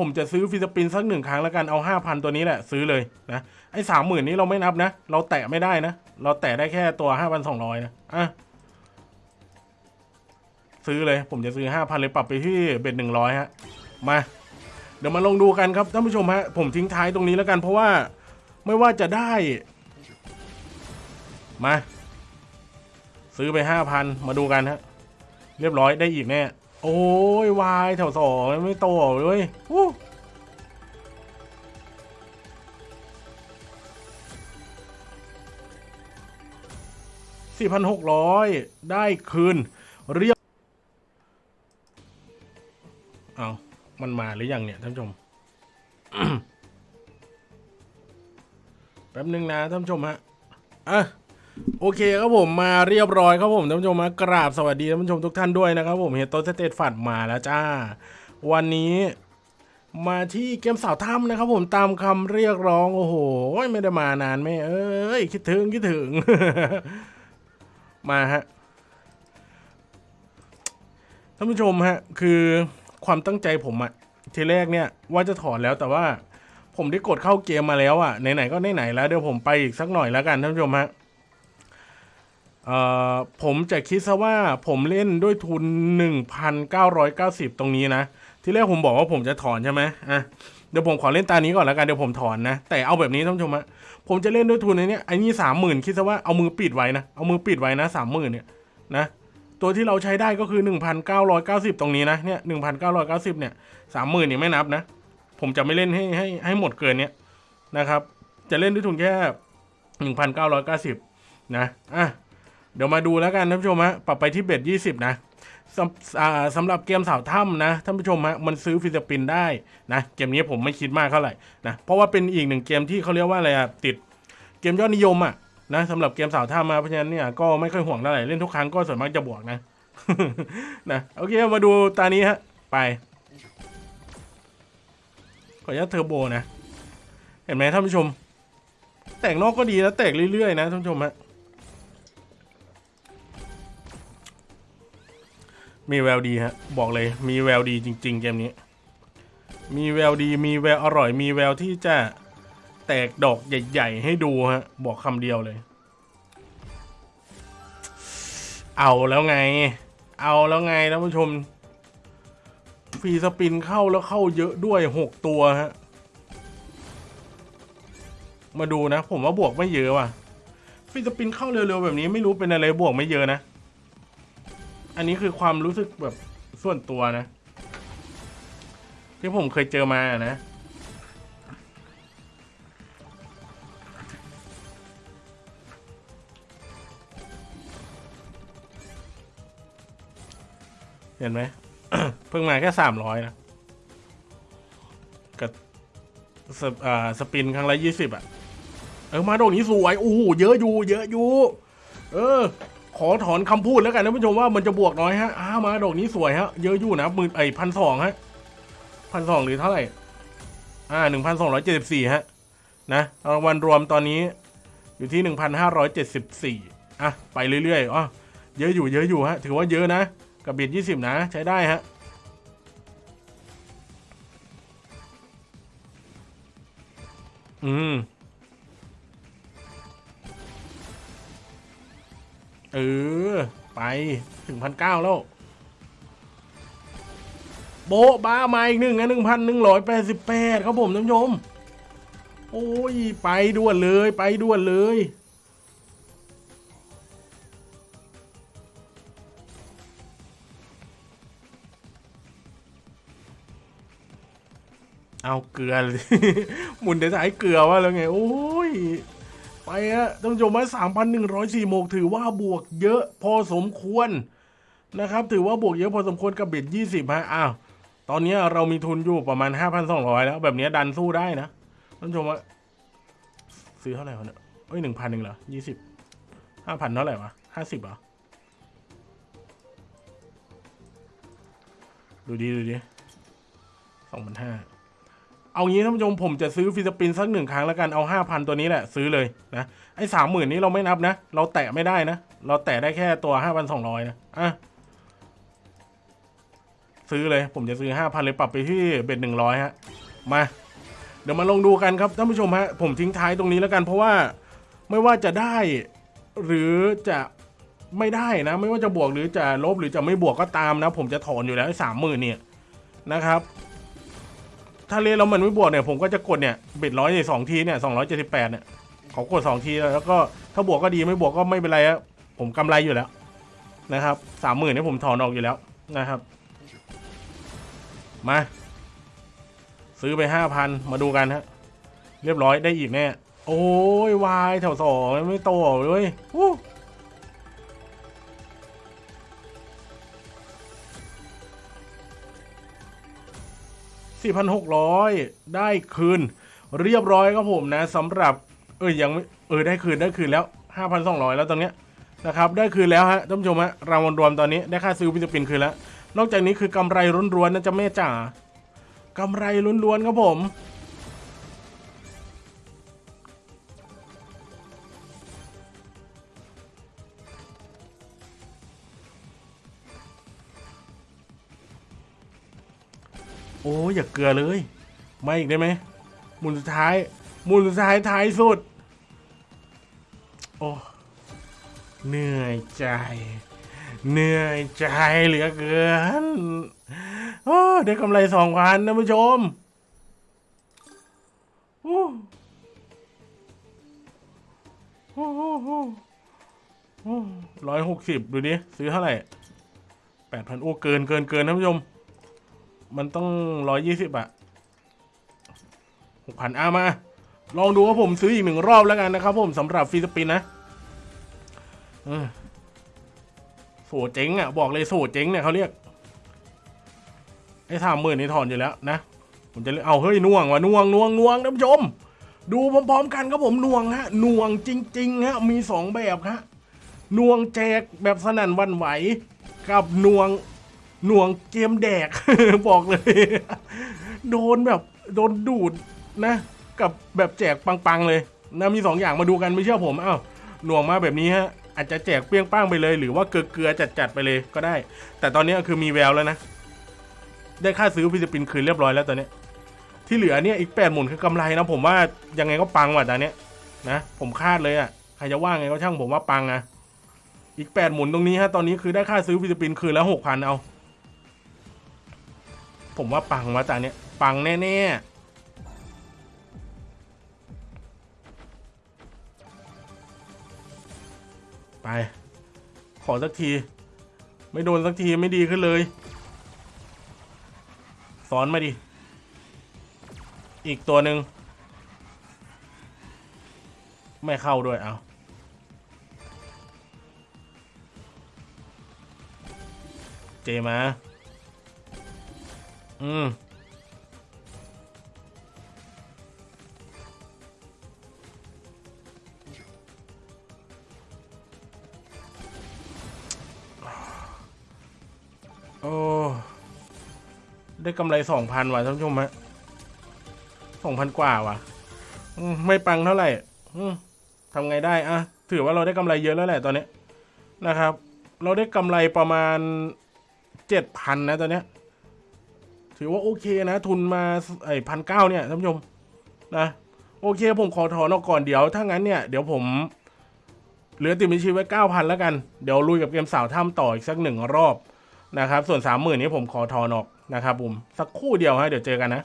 ผมจะซื้อฟิสปินสักหนึ่งครั้งแล้วกันเอาห้าพันตัวนี้แหละซื้อเลยนะไอ้สามหมื่นนี้เราไม่นับนะ เราแตะไม่ได้นะ เราแตะได้แค่ตัวห้าพันสองร้อยนะอะซื้อเลยผมจะซื้อห้าพันเลยปรับไปที่เบ็ดหนึ่งร้อยฮะมาเดี๋ยวมาลองดูกันครับท่านผู้ชมฮะผมทิ้งท้ายตรงนี้แล้วกัน เพราะว่าไม่ว่าจะได้มา ซื้อไปห้าพันมาดูกันฮะ เรียบร้อยได้อีกแน่ โอ้ยวายแถวสองไม่โตเลยวู้สี่พันหกร้อยได้คืน เรียบเอามันมาหรือยังเนี่ยท่านผู้ชมแป๊บนึงนะท่านผู้ชมฮะอะ โอเคครับผมมาเรียบร้อยครับผมท่านผู้ชมมากราบสวัสดีท่านผู้ชมทุกท่านด้วยนะครับผมเฮยโตสเตตฝัดมาแล้วจ้า วันนี้มาที่เกมสาวถ้ำนะครับผมตามคำเรียกร้องโอ้โหไม่ได้มานานแม่เอ้ยคิดถึงคิดถึง มาฮะท่านผู้ชมฮะคือความตั้งใจผมอะทีแรกเนี่ยว่าจะถอนแล้วแต่ว่า ผมได้กดเข้าเกมมาแล้วอะไหนๆก็ไหนๆแล้วเดี๋ยวผมไปอีกสักหน่อยแล้วกันท่านผู้ชมฮะ ผมจะคิดซะว่าผมเล่นด้วยทุน 1,990 ตรงนี้นะ ที่แรกผมบอกว่าผมจะถอนใช่ไหมอะเดี๋ยวผมขอเล่นตานี้ก่อนแล้วกันเดี๋ยวผมถอนนะ แต่เอาแบบนี้ท่านผู้ชมฮะผมจะเล่นด้วยทุนในนี้ไอ้นี่สามหมื่นคิดซะว่าเอามือปิดไว้นะเอามือปิดไว้นะสามหมื่นเนี่ยนะตัวที่เราใช้ได้ก็คือ 1,990 ตรงนี้นะเนี่ย1,990 เนี่ยสามหมื่นเนี่ยไม่นับนะ ผมจะไม่เล่นให้ให้ให้หมดเกินเนี้ยนะครับ จะเล่นด้วยทุนแค่ 1,990 นะอะ เดี๋ยวมาดูแล้วกันท่านผู้ชมฮะปรับไปที่เบ็ดยี่สิบนะสำสำหรับเกมสาวถ้ำนะท่านผู้ชมฮะมันซื้อฟิสปินได้นะเกมนี้ผมไม่คิดมากเท่าไหร่นะเพราะว่าเป็นอีกหนึ่งเกมที่เขาเรียกว่าอะไรอะติดเกมยอดนิยมอะนะสำหรับเกมสาวถ้ำมาเพราะฉะนั้นเนี่ยก็ไม่ค่อยห่วงเท่าไหร่เล่นทุกครั้งก็ส่วนมากจะบวกนะนะโอเคมาดูตานี้ฮะไปขออนุญาตเทอร์โบนะ เห็นไหมท่านผู้ชม แต่งนอกก็ดีนะแตกเรื่อยๆนะท่านผู้ชมฮะ มีแววดีฮะ บอกเลยมีแววดีจริง ๆ เกมนี้ มีแววดีมีแววอร่อย มีแววที่จะแตกดอกใหญ่ ๆ ให้ดูฮะ บอกคำเดียวเลย เอาแล้วไง เอาแล้วไงท่านผู้ชมฟรีสปินเข้าแล้วเข้าเยอะด้วยหกตัวฮะ มาดูนะ ผมว่าบวกไม่เยอะว่ะฟรีสปินเข้าเร็วๆแบบนี้ไม่รู้เป็นอะไรบวกไม่เยอะนะ อันนี้คือความรู้สึกแบบส่วนตัวนะ ที่ผมเคยเจอมานะเห็นไหมเพิ่งมาแค่สามร้อยนะกับสปอ่าสปินครั้งละยี่สิบอะ เออมาโดกนี้สวยโอ้โหเยอะอยู่ เยอะอยู่ เออ ขอถอนคำพูดแล้วกันท่านผู้ชมว่ามันจะบวกน้อยฮะอ้ามาดอกนี้สวยฮะ เยอะอยู่นะหมื่นไอพันสองฮะพันสองหรือเท่าไหร่ อ่าหนึ่งพันสองร้อยเจ็ดสิบสี่ฮะ นะรางวัลรวมตอนนี้อยู่ที่หนึ่งพันห้าร้อยเจ็ดสิบสี่อะ ไปเรื่อยๆอ๋อเยอะอยู่เยอะอยู่ฮะ ถือว่าเยอะนะ กับเบียดยี่สิบนะ ใช้ได้ฮะอืม เออ ไปถึงพันเก้าแล้ว โบะบ้ามาอีกหนึ่งนะหนึ่งพันหนึ่งร้อยแปดสิบแปดครับผมท่านผู้ชม โอ้ย ไปด่วนเลยไปด่วนเลยเอาเกลือหมุนแต่สายเกลือว่าแล้วไง โอ้ย ไปฮะท่านผู้ชมว่าสามพันหนึ่งร้อยสี่โมกถือว่าบวกเยอะพอสมควรนะครับ ถือว่าบวกเยอะพอสมควรกับเบ็ดยี่สิบฮะอ้าวตอนนี้เรามีทุนอยู่ประมาณห้าพันสองร้อยแล้ว แบบนี้ดันสู้ได้นะท่านผู้ชมว่าซื้อเท่าไหร่วะเนี่ยเอ้ยหนึ่งพันหนึ่งเหรอยี่สิบห้าพันเท่าไหร่วะห้าสิบเหรอดูดีดูดีสองพันห้า เอางี้ท่านผู้ชมผมจะซื้อฟิสปินสักหนึ่งครั้งแล้วกันเอาห้าพันตัวนี้แหละซื้อเลยนะไอ้สามหมื่นนี้เราไม่นับนะ เราแตะไม่ได้นะ เราแตะได้แค่ตัวห้าพันสองร้อยนะอะซื้อเลยผมจะซื้อห้าพันเลยปรับไปที่เบ็ดหนึ่งร้อยฮะมาเดี๋ยวมาลองดูกันครับท่านผู้ชมฮะผมทิ้งท้ายตรงนี้แล้วกัน เพราะว่าไม่ว่าจะได้หรือจะไม่ได้นะ ไม่ว่าจะบวกหรือจะลบหรือจะไม่บวกก็ตามนะ ผมจะถอนอยู่แล้วสามหมื่นเนี่ยนะครับ ถ้าเล่นแล้วมันไม่บวกเนี่ยผมก็จะกดเนี่ยเบ็ดร้อยสองทีเนี่ยสองร้อยเจ็ดสิบแปดเนี่ยขอกดสองทีแล้วก็ถ้าบวกก็ดีไม่บวกก็ไม่เป็นไรอะผมกำไรอยู่แล้วนะครับสามหมื่นเนี่ยผมถอนออกอยู่แล้วนะครับ มา ซื้อไปห้าพันมาดูกันฮะเรียบร้อยได้อีกแน่โอ้ยวายแถวสองไม่โตเลยวู้ สี่พันหกร้อยได้คืน เรียบร้อยครับผมนะสำหรับเออยังเออได้คืนได้คืนแล้วห้าพันสองร้อยแล้วตอนเนี้ยนะครับได้คืนแล้วฮะท่านผู้ชมฮะรางวัลรวมตอนนี้ได้ค่าซื้อวิตามินคืนแล้ว นอกจากนี้คือกำไรล้วนๆนะจ๊ะแม่จ๋ากำไรล้วนๆครับผม โอ้ยอย่าเกลือเลยมาอีกได้ไหมหมุนสุดท้ายหมุนสุดท้ายท้ายสุด โอ้เหนื่อยใจ เหนื่อยใจเหลือเกินโอ้ได้กำไรสองพันนะผู้ชมโอ้โอ้โอ้ร้อยหกสิบดูดิซื้อเท่าไหร่แปดพันโอ้เกินเกินเกินท่านผู้ชม มันต้องร้อยยี่สิบอะหกพันอามา ลองดูว่าผมซื้ออีกหนึ่งรอบแล้วกันนะครับผมสำหรับฟีสปินนะโสเจ๊งอะบอกเลยโสเจ๊งเนี่ยเขาเรียก ไอ้สามหมื่นนี่ถอนอยู่แล้วนะ ผมจะเรียกเอาเฮ้ยน่วงว่ะน่วงน่วงน่วงท่านผู้ชม ดูพร้อมๆกันครับผมน่วงฮะน่วงจริงๆฮะมีสองแบบฮะน่วงแจกแบบสนั่นวันไหว กับน่วง หน่วงเกมแดก บอกเลย โดนแบบโดนดูดนะ กับแบบแจกปังๆเลยนะมีสองอย่างมาดูกันไม่เชื่อผมอ้าวหน่วงมาแบบนี้ฮะอาจจะแจกเปรี้ยงป้างไปเลย หรือว่าเกลือๆจัดๆไปเลยก็ได้ แต่ตอนนี้คือมีแววแล้วนะ ได้ค่าซื้อฟิลิปปินส์คืนเรียบร้อยแล้วตอนนี้ ที่เหลือเนี่ยอีกแปดหมุนคือกำไรนะผมว่ายังไงก็ปังว่ะตอนนี้นะ ผมคาดเลยอะใครจะว่าไงก็ช่างผมว่าปังอะอีกแปดหมุนตรงนี้ฮะตอนนี้คือได้ค่าซื้อฟิลิปปินส์คืนแล้วหกพันเอา ผมว่าปังว่ะตาเนี้ยปังแน่ๆ ไป ขอสักที ไม่โดนสักทีไม่ดีขึ้นเลยสอนมาดิ อีกตัวหนึ่งไม่เข้าด้วยเอาเจมา อืมโอ้ได้กำไรสองพันว่ะท่านผู้ชมฮะสองพันกว่าว่ะไม่ปังเท่าไหร่ทำไงได้อะถือว่าเราได้กำไรเยอะแล้วแหละตอนนี้นะครับ เราได้กำไรประมาณเจ็ดพันนะตอนนี้ ถือว่าโอเคนะ ทุนมาไอ้พันเก้าเนี่ยท่านผู้ชมนะโอเค ผมขอถอนออกก่อนเดี๋ยวถ้างั้นเนี่ยเดี๋ยวผมเหลือติดบัญชีไว้เก้าพันแล้วกัน เดี๋ยวลุยกับเกมสาวถ้ำต่ออีกสักหนึ่งรอบนะครับ ส่วนสามหมื่นนี้ผมขอถอนออกนะครับผมสักคู่เดียวฮะเดี๋ยวเจอกันนะ